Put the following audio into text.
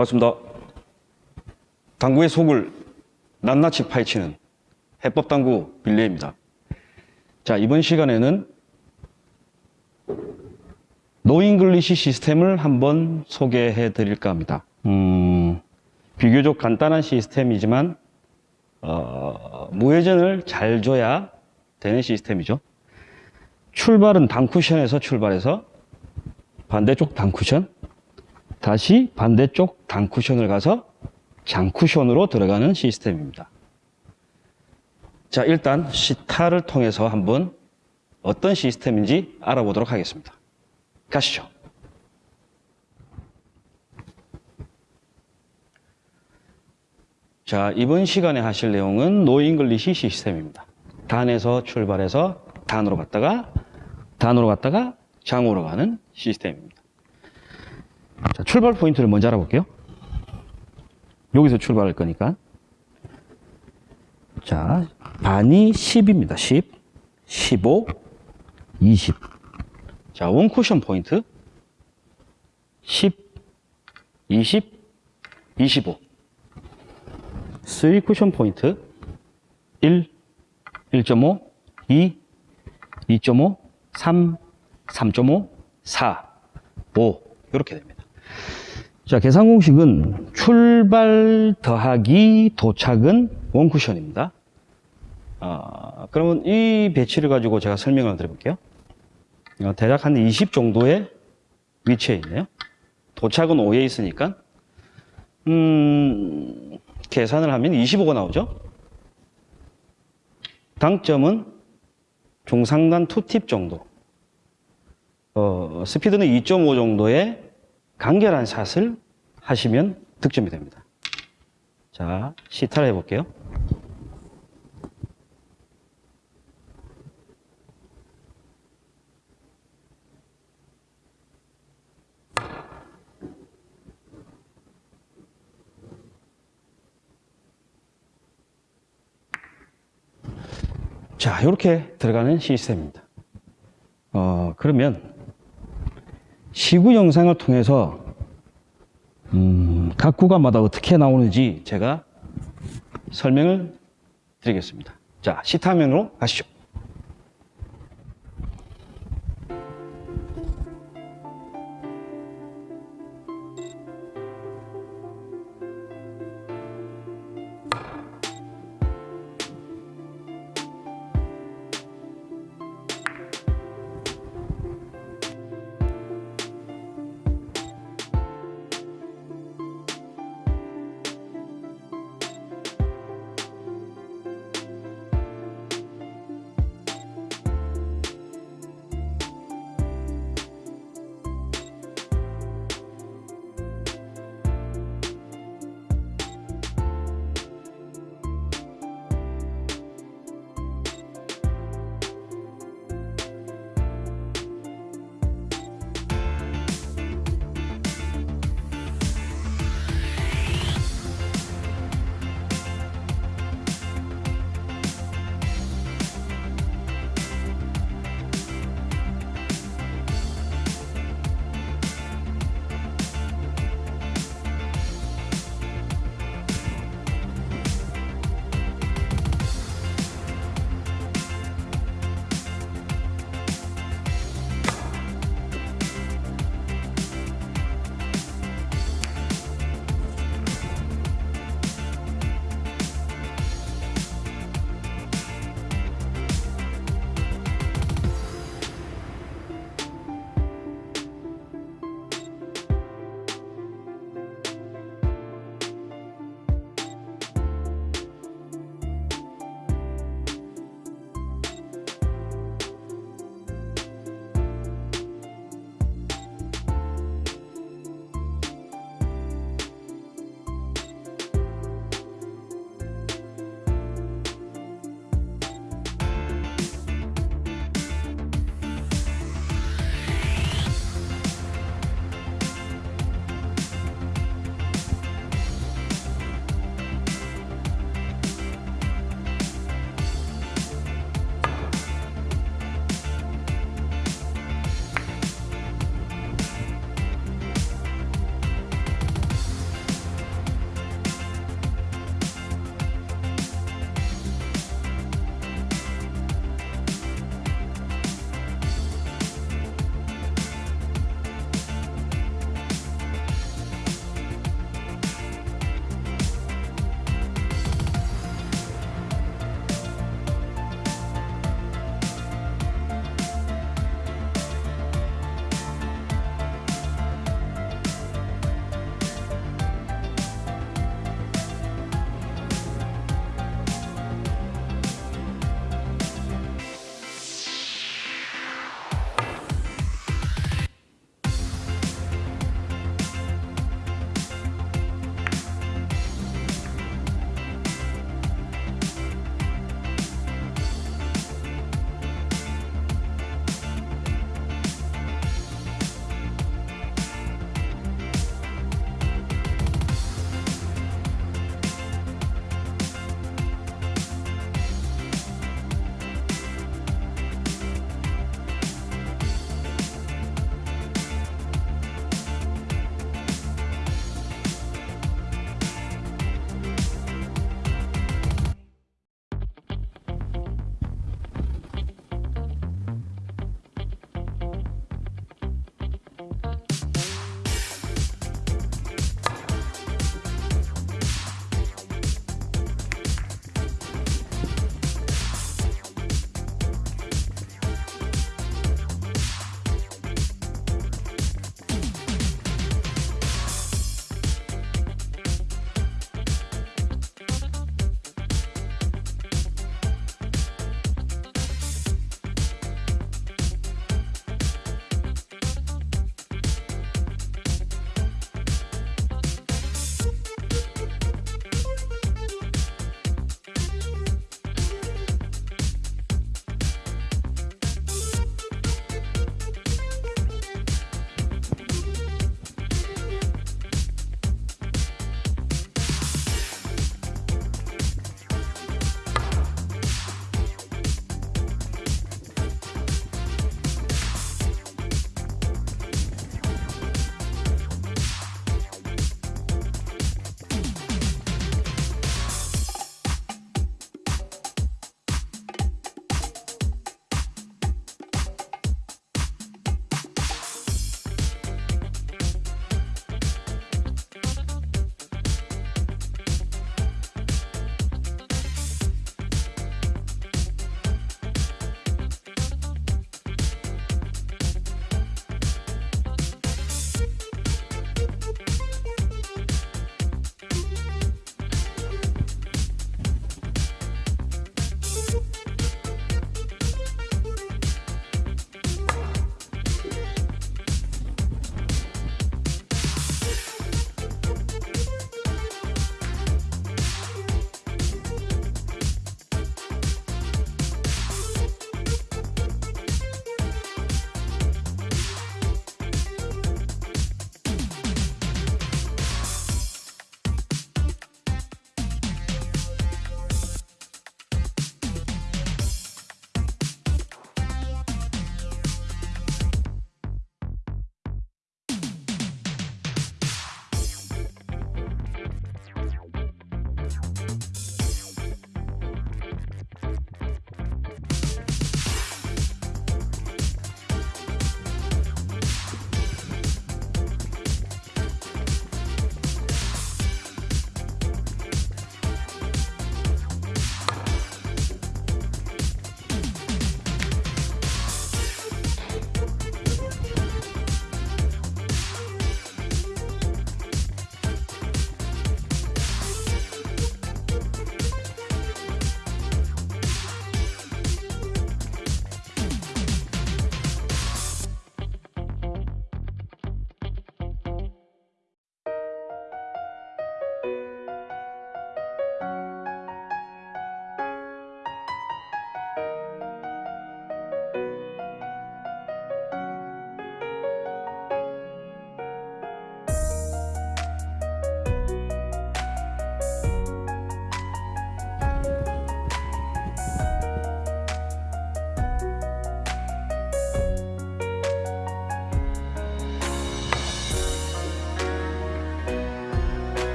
반갑습니다. 당구의 속을 낱낱이 파헤치는 해법 당구 빌레입니다. 자, 이번 시간에는 no English 시스템을 한번 소개해 드릴까 합니다. 음, 비교적 간단한 시스템이지만, 어, 무회전을 잘 줘야 되는 시스템이죠. 출발은 단쿠션에서 출발해서 반대쪽 단쿠션, 다시 반대쪽 단쿠션을 가서 장쿠션으로 들어가는 시스템입니다. 자, 일단 시타를 통해서 한번 어떤 시스템인지 알아보도록 하겠습니다. 가시죠. 자, 이번 시간에 하실 내용은 no English 시스템입니다. 단에서 출발해서 단으로 갔다가 단으로 갔다가 장으로 가는 시스템입니다. 자, 출발 포인트를 먼저 알아볼게요. 여기서 출발할 거니까. 자, 반이 10입니다. 10, 15, 20. 자, 원 쿠션 포인트. 10, 20, 25. 3 쿠션 포인트. 1, 1.5, 2, 2.5, 3, 3.5, 4, 5. 이렇게 됩니다. 자, 계산 공식은 출발 더하기 도착은 원쿠션입니다. 아, 그러면 이 배치를 가지고 제가 설명을 드려볼게요. 어, 대략 한 20 정도의 위치에 있네요. 도착은 5에 있으니까, 음, 계산을 하면 25가 나오죠. 당점은 중상단 투팁 정도. 어, 스피드는 2.5 정도의 간결한 샷을 하시면 득점이 됩니다. 자, 시타를 해볼게요. 자, 이렇게 들어가는 시스템입니다. 어, 그러면 시구 영상을 통해서 음, 각 구간마다 어떻게 나오는지 제가 설명을 드리겠습니다. 자, 시타면으로 가시죠.